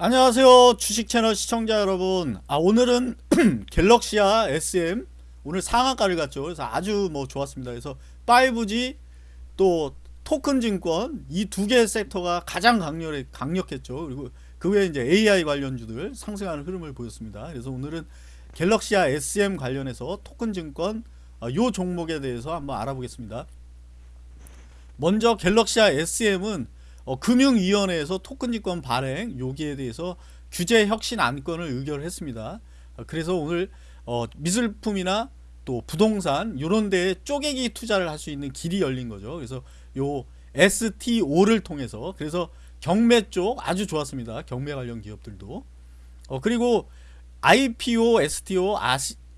안녕하세요 주식 채널 시청자 여러분. 아 오늘은 갤럭시아 SM 오늘 상한가를 갔죠. 그래서 아주 뭐 좋았습니다. 그래서 5G 또 토큰 증권 이 두개 섹터가 가장 강렬해, 강력했죠. 그리고 그 외에 이제 AI 관련주들 상승하는 흐름을 보였습니다. 그래서 오늘은 갤럭시아 SM 관련해서 토큰 증권 아, 요 종목에 대해서 한번 알아보겠습니다. 먼저 갤럭시아 SM은 어, 금융위원회에서 토큰증권 발행 여기에 대해서 규제 혁신 안건을 의결했습니다. 어, 그래서 오늘 어, 미술품이나 또 부동산 이런 데에 쪼개기 투자를 할 수 있는 길이 열린 거죠. 그래서 요 STO를 통해서 그래서 경매 쪽 아주 좋았습니다. 경매 관련 기업들도 어, 그리고 IPO, STO,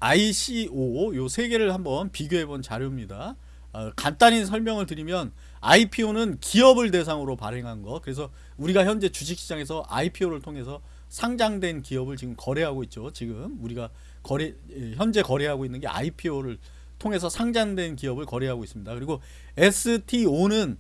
ICO 요 세 개를 한번 비교해 본 자료입니다. 어, 간단히 설명을 드리면 IPO는 기업을 대상으로 발행한 거. 그래서 우리가 현재 주식시장에서 IPO를 통해서 상장된 기업을 지금 거래하고 있죠. 지금 우리가 거래 예, 현재 거래하고 있는 게 IPO를 통해서 상장된 기업을 거래하고 있습니다. 그리고 STO는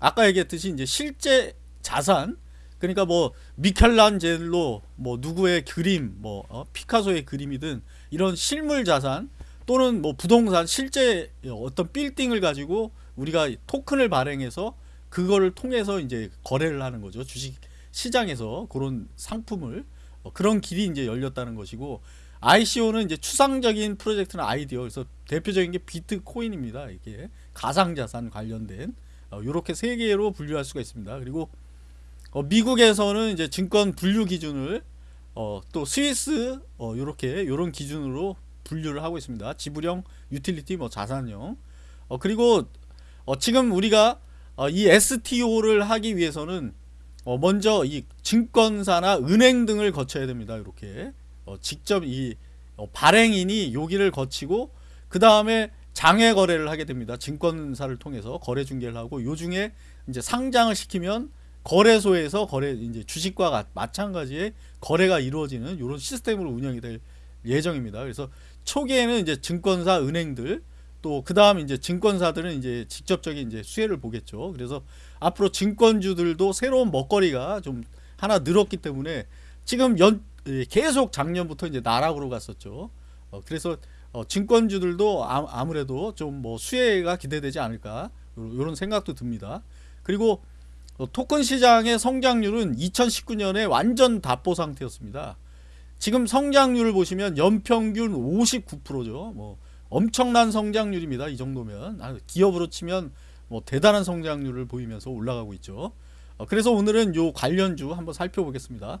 아까 얘기했듯이 이제 실제 자산 그러니까 뭐 미켈란젤로 뭐 누구의 그림 뭐 어, 피카소의 그림이든 이런 실물 자산 또는 뭐 부동산 실제 어떤 빌딩을 가지고 우리가 토큰을 발행해서 그거를 통해서 이제 거래를 하는 거죠. 주식 시장에서 그런 상품을 어, 그런 길이 이제 열렸다는 것이고 ICO는 이제 추상적인 프로젝트나 아이디어 그래서 대표적인 게 비트코인입니다. 이게 가상자산 관련된 이렇게 어, 세 개로 분류할 수가 있습니다. 그리고 어, 미국에서는 이제 증권 분류 기준을 어, 또 스위스 이렇게 이런 기준으로 분류를 하고 있습니다. 지불형, 유틸리티, 뭐 자산형. 그리고 어, 지금 우리가 어, 이 STO를 하기 위해서는 어, 먼저 이 증권사나 은행 등을 거쳐야 됩니다. 이렇게 어, 직접 이 어, 발행인이 여기를 거치고 그 다음에 장외 거래를 하게 됩니다. 증권사를 통해서 거래 중개를 하고 요 중에 이제 상장을 시키면 거래소에서 거래 이제 주식과 마찬가지의 거래가 이루어지는 이런 시스템으로 운영이 될 예정입니다. 그래서 초기에는 이제 증권사, 은행들 또 그 다음 이제 증권사들은 이제 직접적인 이제 수혜를 보겠죠. 그래서 앞으로 증권주들도 새로운 먹거리가 좀 하나 늘었기 때문에 지금 연 예, 계속 작년부터 이제 나락으로 갔었죠. 어, 그래서 어, 증권주들도 아, 무래도 좀 뭐 수혜가 기대되지 않을까 이런 생각도 듭니다. 그리고 어, 토큰 시장의 성장률은 2019년에 완전 답보 상태였습니다. 지금 성장률을 보시면 연평균 59%죠. 뭐 엄청난 성장률입니다. 이 정도면 아, 기업으로 치면 뭐 대단한 성장률을 보이면서 올라가고 있죠. 어, 그래서 오늘은 요 관련주 한번 살펴보겠습니다.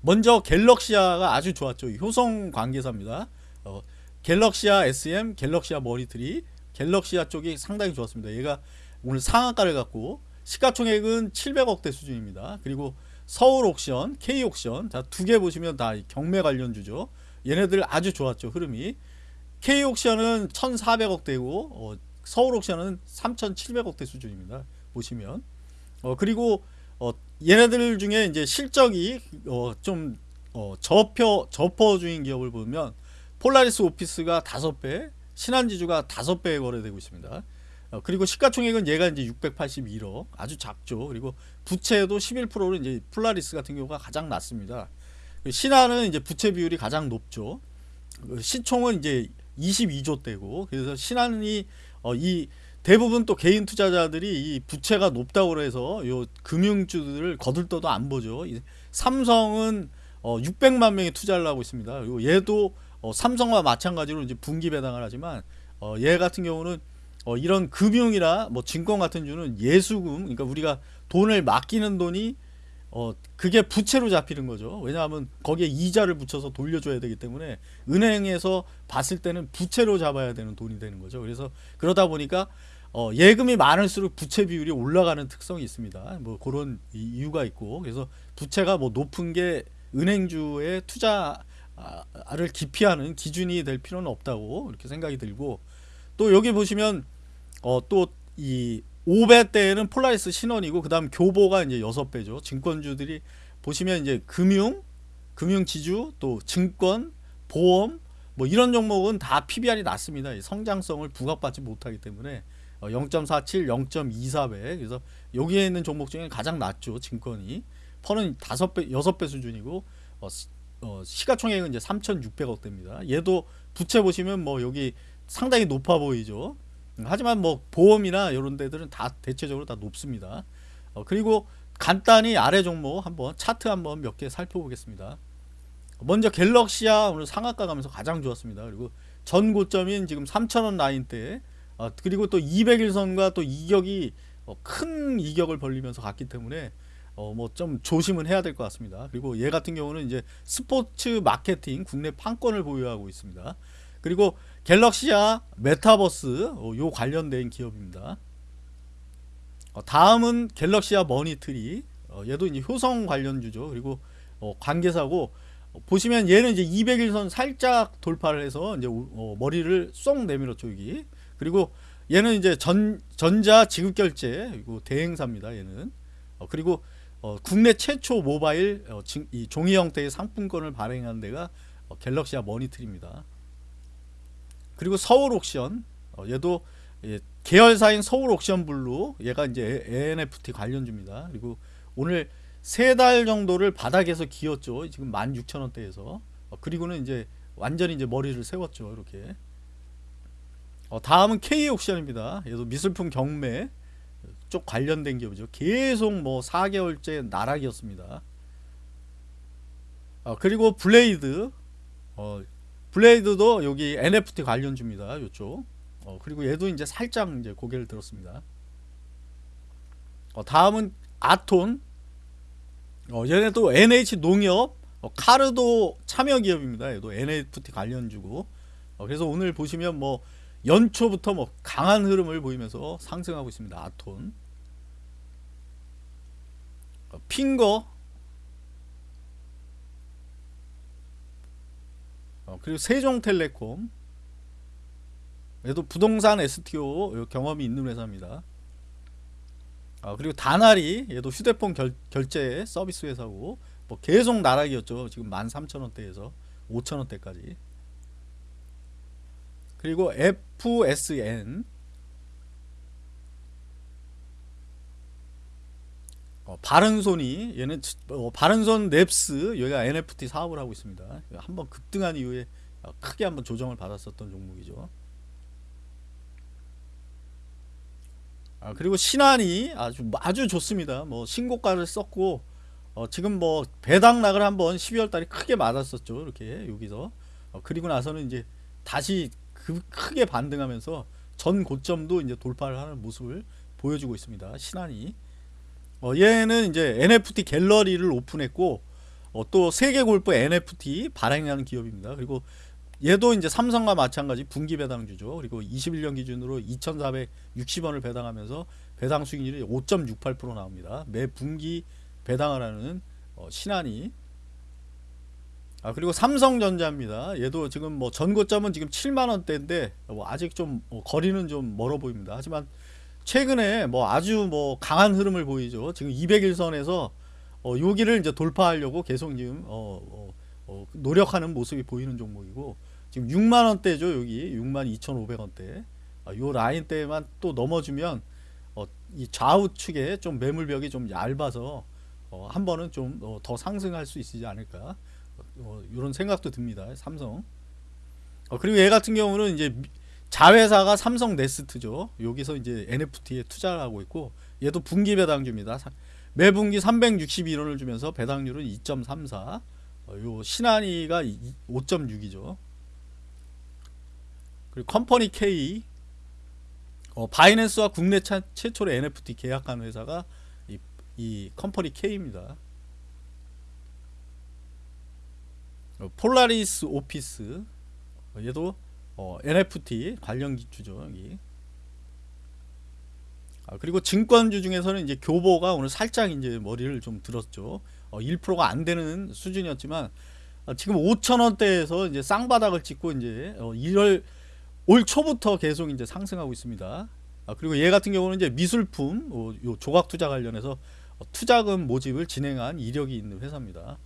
먼저 갤럭시아가 아주 좋았죠. 효성 관계사입니다. 어, 갤럭시아 SM, 갤럭시아 머리트리, 갤럭시아 쪽이 상당히 좋았습니다. 얘가 오늘 상한가를 갖고 시가총액은 700억대 수준입니다. 그리고 서울 옥션, K 옥션, 두 개 보시면 다 경매 관련주죠. 얘네들 아주 좋았죠. 흐름이. K옥션은 1400억대고 어, 서울옥션은 3700억대 수준입니다. 보시면 어, 그리고 어, 얘네들 중에 이제 실적이 어, 좀 어, 저표 저PER 중인 기업을 보면 폴라리스 오피스가 5배 신한지주가 5배 거래되고 있습니다. 어, 그리고 시가총액은 얘가 이제 681억 아주 작죠. 그리고 부채도 11%로 이제 폴라리스 같은 경우가 가장 낮습니다. 신한은 이제 부채 비율이 가장 높죠. 그 시총은 이제 22조 되고 그래서 신한이 어, 이 대부분 또 개인 투자자들이 이 부채가 높다고 해서 요 금융주들을 거들떠도 안 보죠. 삼성은 어, 600만 명이 투자를 하고 있습니다. 그리고 얘도 어, 삼성과 마찬가지로 이제 분기 배당을 하지만 어, 얘 같은 경우는 어, 이런 금융이나 뭐 증권 같은 주는 예수금 그러니까 우리가 돈을 맡기는 돈이 어 그게 부채로 잡히는 거죠. 왜냐하면 거기에 이자를 붙여서 돌려줘야 되기 때문에 은행에서 봤을 때는 부채로 잡아야 되는 돈이 되는 거죠. 그래서 그러다 보니까 어 예금이 많을수록 부채 비율이 올라가는 특성이 있습니다. 뭐 그런 이유가 있고. 그래서 부채가 뭐 높은 게 은행주의 투자를 기피하는 기준이 될 필요는 없다고 이렇게 생각이 들고 또 여기 보시면 어 또이 5배 때는 폴라리스 신원이고 그 다음 교보가 이제 6배죠. 증권주들이 보시면 이제 금융, 금융지주, 또 증권, 보험 뭐 이런 종목은 다 PBR이 낮습니다. 성장성을 부각받지 못하기 때문에 0.47, 어, 0.24배 그래서 여기에 있는 종목 중에 가장 낮죠. 증권이 펀은 다섯 배 여섯 배 수준이고 어, 시- 어, 시가총액은 이제 3,600억 대입니다. 얘도 부채 보시면 뭐 여기 상당히 높아 보이죠. 음, 하지만 뭐 보험이나 이런 데들은 다 대체적으로 다 높습니다. 어, 그리고 간단히 아래 종목 한번 차트 한번 몇 개 살펴보겠습니다. 먼저 갤럭시아 오늘 상한가 가면서 가장 좋았습니다. 그리고 전 고점인 지금 3,000원 라인대 어, 그리고 또 200일선과 또 이격이 어, 큰 이격을 벌리면서 갔기 때문에 어, 뭐 좀 조심은 해야 될 것 같습니다. 그리고 얘 같은 경우는 이제 스포츠 마케팅 국내 판권을 보유하고 있습니다. 그리고 갤럭시아 메타버스 어, 요 관련된 기업입니다. 어, 다음은 갤럭시아 머니트리 어, 얘도 이제 효성 관련주죠. 그리고 어, 관계사고 어, 보시면 얘는 이제 200일선 살짝 돌파를 해서 이제 머리를 쏙 내밀었죠 여기. 그리고 얘는 이제 전 전자 지급 결제 그리고 대행사입니다. 얘는 어, 그리고 어, 국내 최초 모바일 이 종이 형태의 상품권을 발행한 데가 어, 갤럭시아 머니트리입니다. 그리고 서울 옥션 어, 얘도 예, 계열사인 서울 옥션 블루 얘가 이제 NFT 관련주입니다. 그리고 오늘 세 달 정도를 바닥에서 기었죠. 지금 16,000원대에서 어, 그리고는 이제 완전히 이제 머리를 세웠죠. 이렇게 어, 다음은 K 옥션입니다. 얘도 미술품 경매 쪽 관련된 기업이죠. 계속 뭐 4개월째 나락이었습니다. 어, 그리고 블레이드 어, 블레이드도 여기 NFT 관련주입니다. 이쪽. 어, 그리고 얘도 이제 살짝 이제 고개를 들었습니다. 어, 다음은 아톤. 어, 얘네도 NH 농협, 어, 카르도 참여 기업입니다. 얘도 NFT 관련주고. 어, 그래서 오늘 보시면 뭐 연초부터 뭐 강한 흐름을 보이면서 상승하고 있습니다. 아톤. 어, 핑거. 어, 그리고 세종텔레콤. 얘도 부동산 STO 경험이 있는 회사입니다. 아, 그리고 다나리 얘도 휴대폰 결, 결제 서비스 회사고 뭐 계속 나락이었죠. 지금 13,000원대에서 5,000원대까지. 그리고 FSN 바른손이 얘는 치- 어, 바른손 넵스 여기가 NFT 사업을 하고 있습니다. 한번 급등한 이후에 어, 크게 한번 조정을 받았었던 종목이죠. 아, 그리고 신한이 아주 아주 좋습니다. 뭐 신고가를 썼고 어, 지금 뭐 배당락을 한번 12월 달에 크게 맞았었죠. 이렇게 여기서 어, 그리고 나서는 이제 다시 그 크게 반등하면서 전 고점도 이제 돌파를 하는 모습을 보여주고 있습니다. 신한이 어, 얘는 이제 NFT 갤러리를 오픈했고 어, 또 세계 골프 NFT 발행하는 기업입니다. 그리고 얘도 이제 삼성과 마찬가지 분기 배당주죠. 그리고 21년 기준으로 2,460원을 배당하면서 배당 수익률이 5.68% 나옵니다. 매 분기 배당을 하는 어, 신한이 아 그리고 삼성전자입니다. 얘도 지금 뭐 전고점은 지금 7만 원대인데 뭐 아직 좀 어, 거리는 좀 멀어 보입니다. 하지만 최근에 뭐 아주 뭐 강한 흐름을 보이죠. 지금 200일선에서 어, 여기를 이제 돌파하려고 계속 지금 어, 어, 어, 노력하는 모습이 보이는 종목이고 지금 6만 원대죠. 여기 6만 2,500원대. 아, 요 라인대만 또 넘어주면 어, 이 좌우측에 좀 매물벽이 좀 얇아서 어, 한 번은 좀 더 상승할 수 있지 않을까 어, 이런 생각도 듭니다. 삼성. 어, 그리고 얘 같은 경우는 이제 미- 자회사가 삼성 네스트죠. 여기서 이제 NFT에 투자를 하고 있고 얘도 분기 배당주입니다. 사- 매 분기 361원을 주면서 배당률은 2.34. 어, 요 신한이가 5.6이죠. 그리고 컴퍼니 K 어, 바이낸스와 국내 차, 최초로 NFT 계약한 회사가 이, 이 컴퍼니 K입니다. 어, 폴라리스 오피스 어, 얘도 어, NFT 관련 기주죠 여기. 아, 그리고 증권주 중에서는 이제 교보가 오늘 살짝 이제 머리를 좀 들었죠. 어, 1%가 안 되는 수준이었지만 어, 지금 5천 원대에서 이제 쌍바닥을 찍고 이제 어, 1월 올 초부터 계속 이제 상승하고 있습니다. 아, 그리고 얘 같은 경우는 이제 미술품 어, 요 조각 투자 관련해서 어, 투자금 모집을 진행한 이력이 있는 회사입니다.